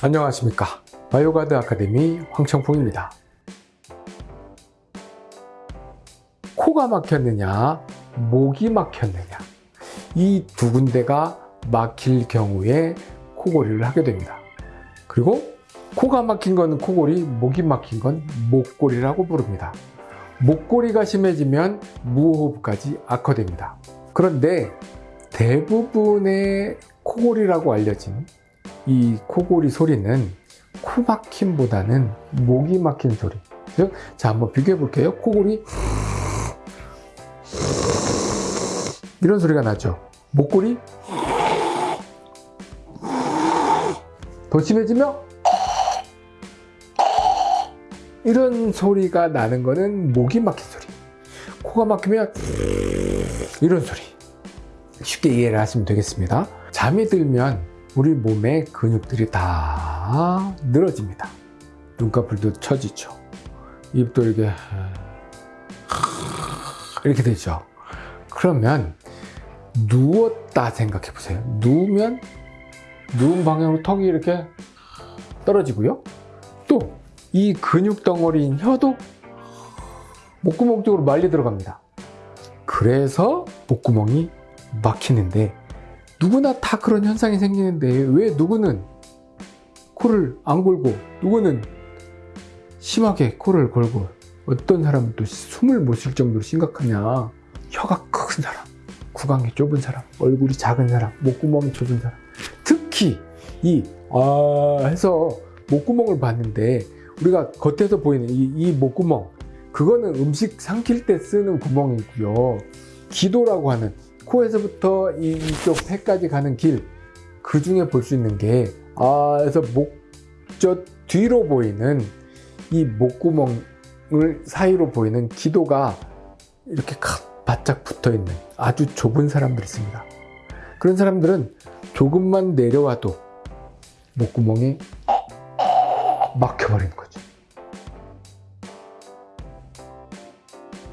안녕하십니까. 바이오가드 아카데미 황청풍입니다. 코가 막혔느냐 목이 막혔느냐 이 두 군데가 막힐 경우에 코골이를 하게 됩니다. 그리고 코가 막힌 건 코골이 목이 막힌 건 목골이라고 부릅니다. 목골이가 심해지면 무호흡까지 악화됩니다. 그런데 대부분의 코골이라고 알려진 이 코골이 소리는 코 막힘보다는 목이 막힌 소리. 즉, 자 한번 비교해 볼게요. 코골이 이런 소리가 나죠. 목골이 더 심해지면 이런 소리가 나는 거는 목이 막힌 소리. 코가 막히면 이런 소리. 쉽게 이해를 하시면 되겠습니다. 잠이 들면 우리 몸의 근육들이 다 늘어집니다. 눈꺼풀도 처지죠. 입도 이렇게 이렇게 되죠. 그러면 누웠다 생각해 보세요. 누우면 누운 방향으로 턱이 이렇게 떨어지고요. 또 이 근육 덩어리인 혀도 목구멍 쪽으로 말리 들어갑니다. 그래서 목구멍이 막히는데 누구나 다 그런 현상이 생기는데 왜 누구는 코를 안 골고 누구는 심하게 코를 골고 어떤 사람은 또 숨을 못 쉴 정도로 심각하냐? 혀가 큰 사람 구강이 좁은 사람 얼굴이 작은 사람 목구멍이 좁은 사람. 특히 이 아 해서 목구멍을 봤는데 우리가 겉에서 보이는 이, 이 목구멍 그거는 음식 삼킬 때 쓰는 구멍이고요. 기도라고 하는 코에서부터 이쪽 폐까지 가는 길 그 중에 볼 수 있는 게 아, 그래서 목저 뒤로 보이는 이 목구멍을 사이로 보이는 기도가 이렇게 바짝 붙어 있는 아주 좁은 사람들이 있습니다. 그런 사람들은 조금만 내려와도 목구멍이 막혀버리는 거죠.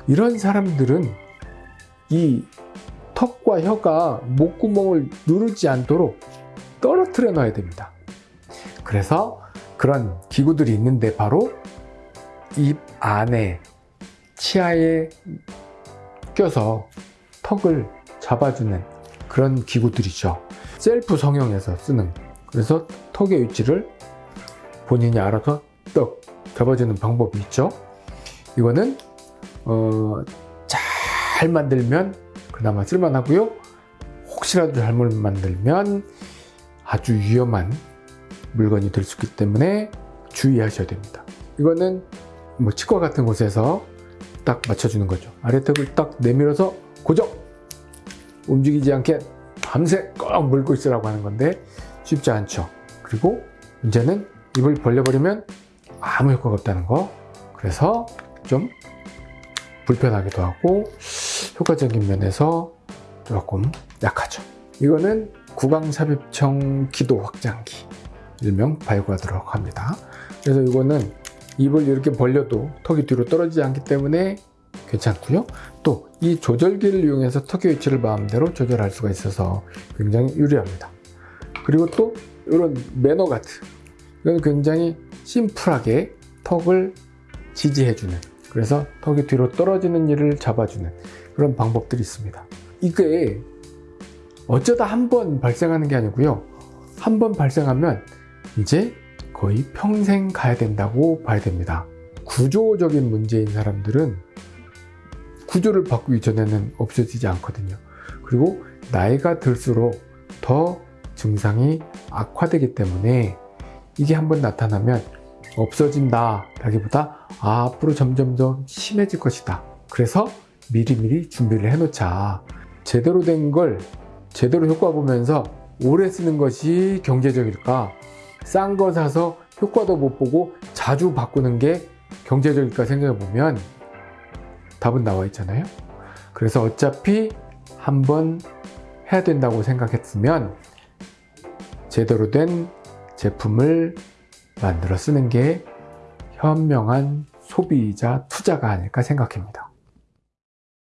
이런 사람들은 이 턱과 혀가 목구멍을 누르지 않도록 떨어뜨려 놔야 됩니다. 그래서 그런 기구들이 있는데 바로 입 안에 치아에 껴서 턱을 잡아주는 그런 기구들이죠. 셀프 성형에서 쓰는 그래서 턱의 위치를 본인이 알아서 떡 잡아주는 방법이 있죠. 이거는 어, 잘 만들면 그나마 쓸만하고요. 혹시라도 잘못 만들면 아주 위험한 물건이 될 수 있기 때문에 주의하셔야 됩니다. 이거는 뭐 치과 같은 곳에서 딱 맞춰주는 거죠. 아래턱을 딱 내밀어서 고정! 움직이지 않게 밤새 꼭 물고 있으라고 하는 건데 쉽지 않죠. 그리고 문제는 입을 벌려버리면 아무 효과가 없다는 거. 그래서 좀 불편하기도 하고 효과적인 면에서 조금 약하죠. 이거는 구강삽입형 기도 확장기 일명 발과하도록 합니다. 그래서 이거는 입을 이렇게 벌려도 턱이 뒤로 떨어지지 않기 때문에 괜찮고요. 또 이 조절기를 이용해서 턱의 위치를 마음대로 조절할 수가 있어서 굉장히 유리합니다. 그리고 또 이런 매너 가드 이건 굉장히 심플하게 턱을 지지해주는 그래서 턱이 뒤로 떨어지는 일을 잡아주는 그런 방법들이 있습니다. 이게 어쩌다 한 번 발생하는 게 아니고요. 한 번 발생하면 이제 거의 평생 가야 된다고 봐야 됩니다. 구조적인 문제인 사람들은 구조를 바꾸기 전에는 없어지지 않거든요. 그리고 나이가 들수록 더 증상이 악화되기 때문에 이게 한번 나타나면 없어진다 라기보다 아, 앞으로 점점 더 심해질 것이다. 그래서 미리미리 준비를 해놓자. 제대로 된 걸 제대로 효과 보면서 오래 쓰는 것이 경제적일까? 싼 거 사서 효과도 못 보고 자주 바꾸는 게 경제적일까 생각해 보면 답은 나와 있잖아요. 그래서 어차피 한 번 해야 된다고 생각했으면 제대로 된 제품을 만들어 쓰는 게 현명한 소비자 투자가 아닐까 생각합니다.